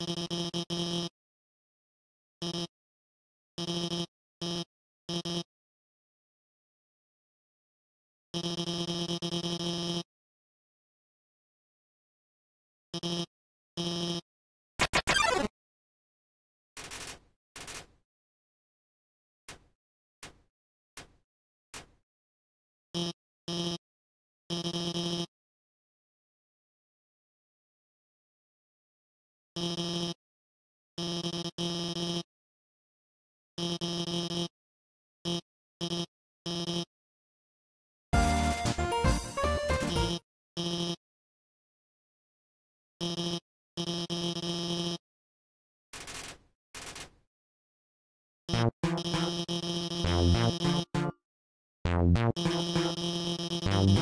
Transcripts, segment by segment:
you Thank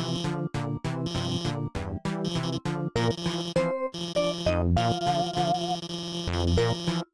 you.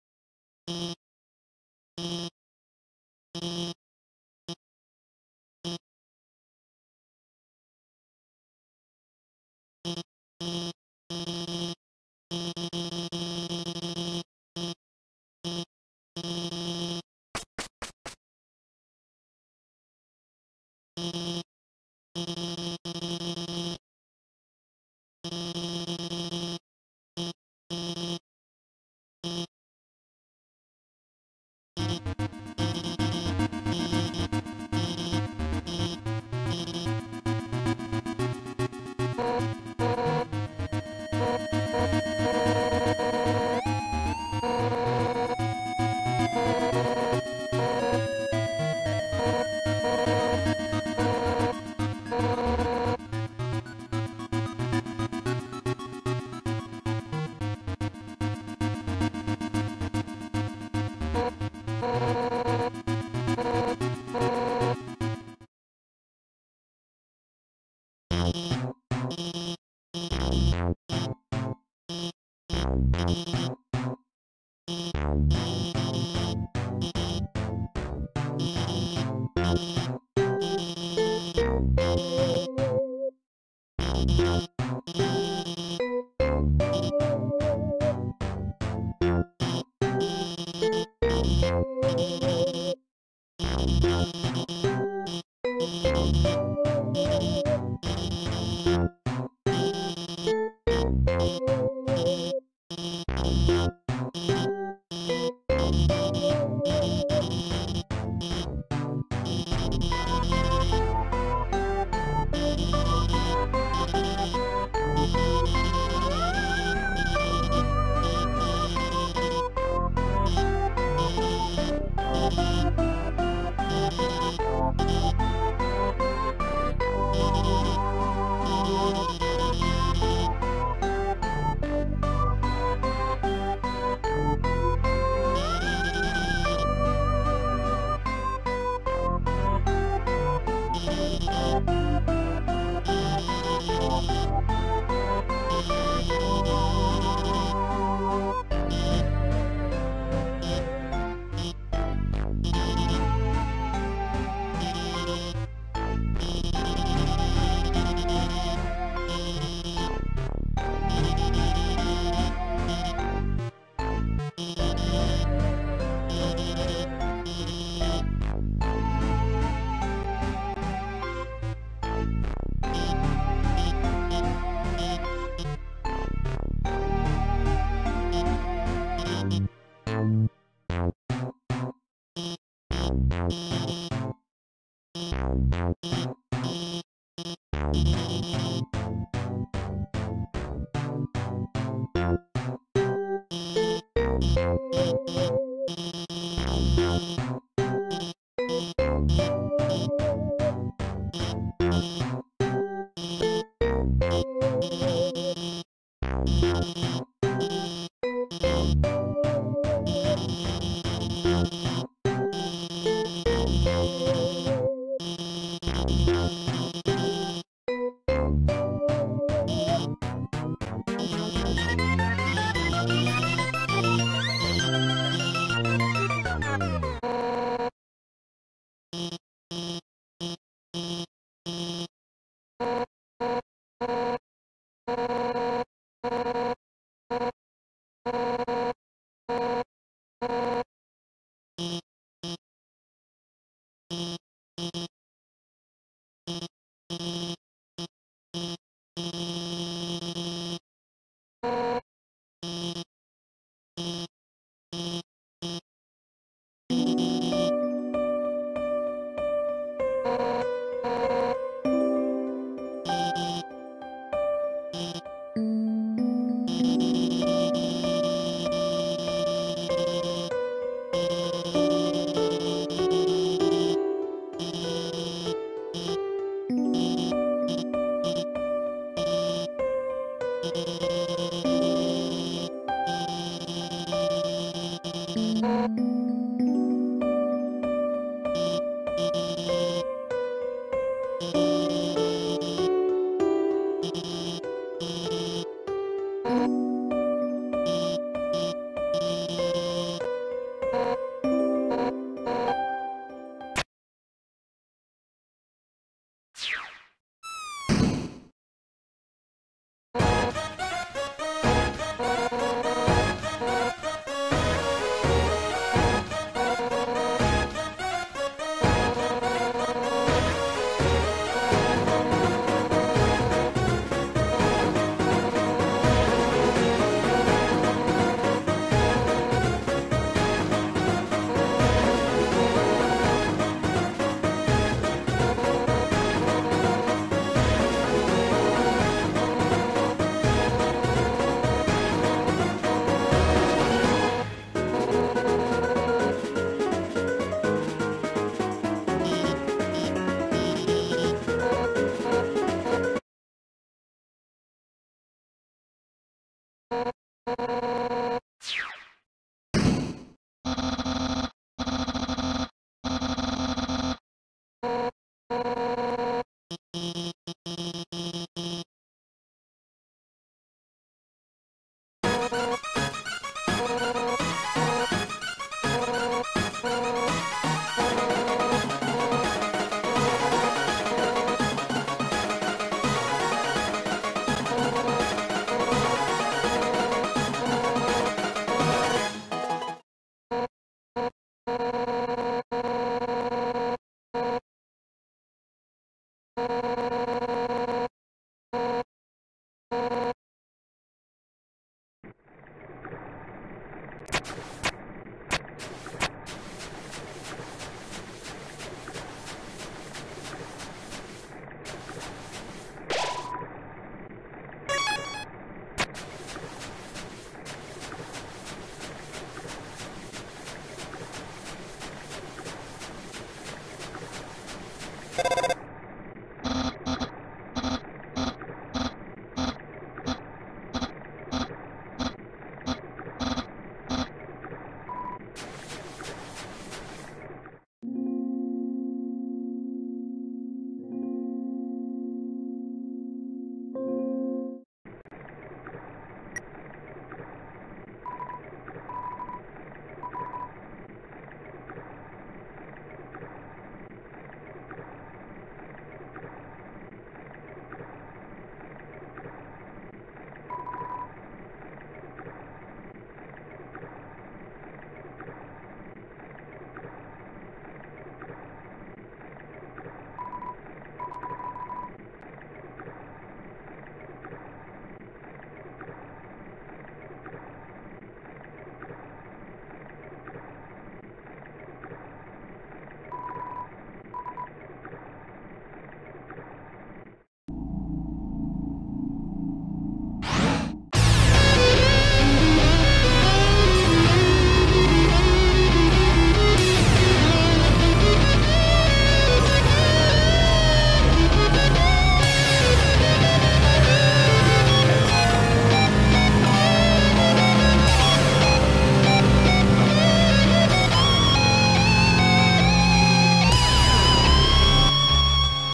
You